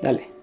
Dale.